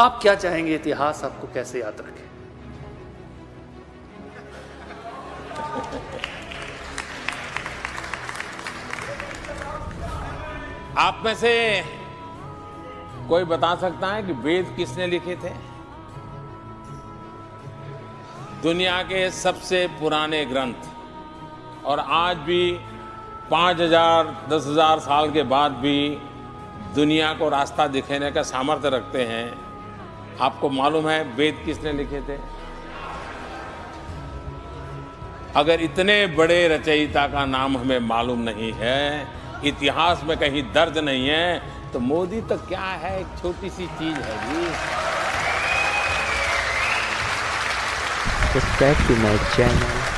आप क्या चाहेंगे इतिहास आपको कैसे याद रखे? आप में से कोई बता सकता है कि वेद किसने लिखे थे? दुनिया के सबसे पुराने ग्रंथ। और आज भी पाँच हज़ार, दस हज़ार साल के बाद भी दुनिया को रास्ता दिखाने का सामर्थ्य रखते हैं। आपको मालूम है वेद किसने लिखे थे? अगर इतने बड़े रचयिता का नाम हमें मालूम नहीं है, इतिहास में कहीं दर्ज नहीं है तो मोदी तो क्या है? एक छोटी सी चीज़ है जी। Subscribe